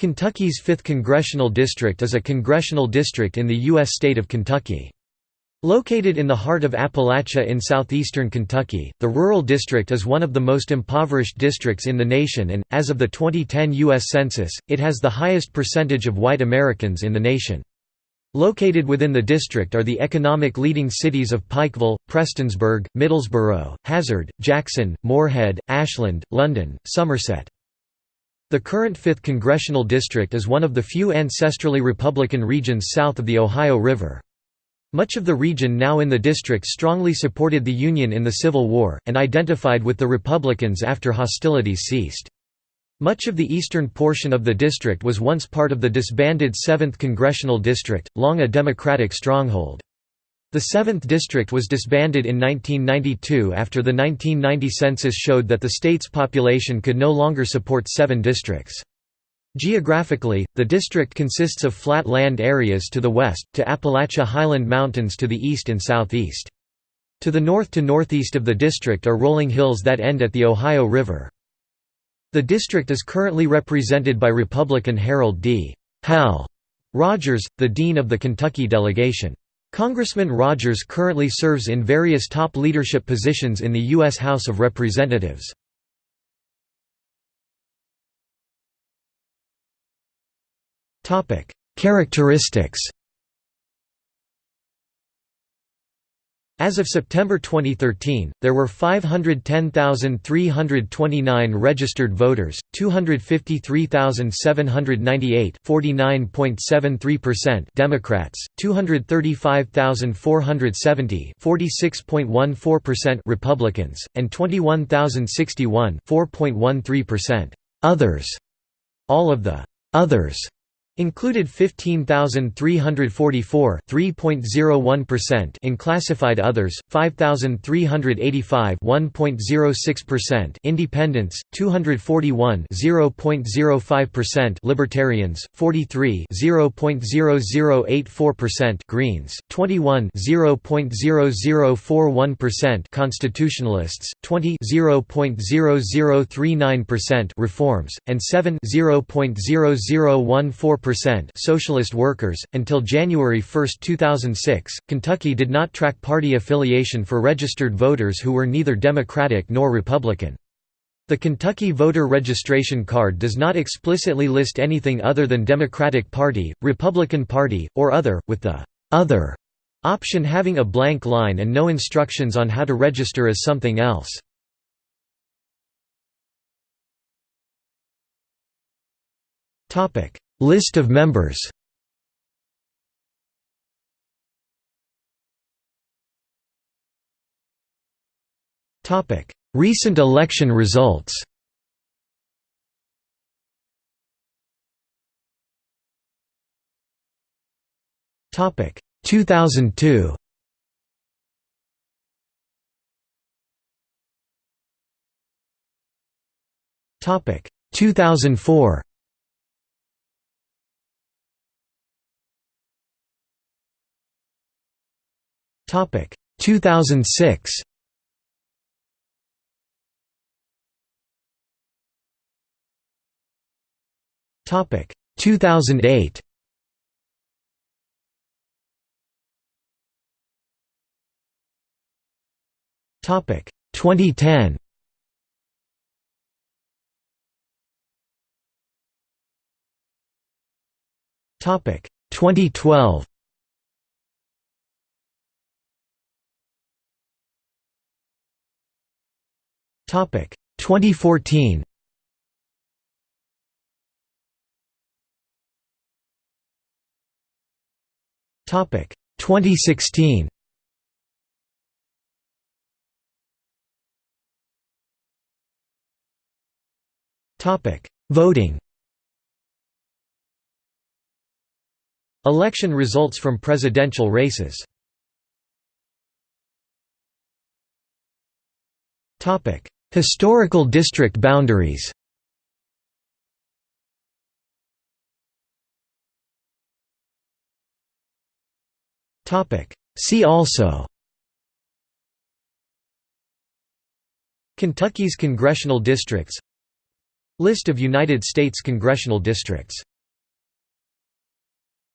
Kentucky's 5th Congressional District is a congressional district in the U.S. state of Kentucky. Located in the heart of Appalachia in southeastern Kentucky, the rural district is one of the most impoverished districts in the nation and, as of the 2010 U.S. Census, it has the highest percentage of white Americans in the nation. Located within the district are the economic leading cities of Pikeville, Prestonsburg, Middlesboro, Hazard, Jackson, Morehead, Ashland, London, Somerset. The current 5th Congressional District is one of the few ancestrally Republican regions south of the Ohio River. Much of the region now in the district strongly supported the Union in the Civil War, and identified with the Republicans after hostilities ceased. Much of the eastern portion of the district was once part of the disbanded 7th Congressional District, long a Democratic stronghold. The 7th District was disbanded in 1992 after the 1990 census showed that the state's population could no longer support seven districts. Geographically, the district consists of flat land areas to the west, to Appalachia Highland Mountains to the east and southeast. To the north to northeast of the district are rolling hills that end at the Ohio River. The district is currently represented by Republican Harold D. Hal Rogers, the dean of the Kentucky delegation. Congressman Rogers currently serves in various top leadership positions in the U.S. House of Representatives. Characteristics As of September 2013, there were 510,329 registered voters, 253,798 49.73% Democrats, 235,470 46.14% Republicans, and 21,061 4.13% others. All of the others Included 15,344 3.01% in classified others, 5,385 1.06% independents, 241 0.05% libertarians, 43 0.0084% Greens, 21 0.0041% constitutionalists, 20 0.0039% reforms, and 7 0.0014% Socialist workers. Until January 1, 2006, Kentucky did not track party affiliation for registered voters who were neither Democratic nor Republican. The Kentucky voter registration card does not explicitly list anything other than Democratic Party, Republican Party, or other, with the other option having a blank line and no instructions on how to register as something else. Topic: List of members. Recent election results. Topic. 2002 Topic. 2004 Topic 2006. Topic 2008. Topic 2010. Topic 2012. Topic. 2014. Topic. 2016. Topic. Voting. Election results from presidential races. Topic Historical district boundaries. See also. Kentucky's congressional districts. List of United States congressional districts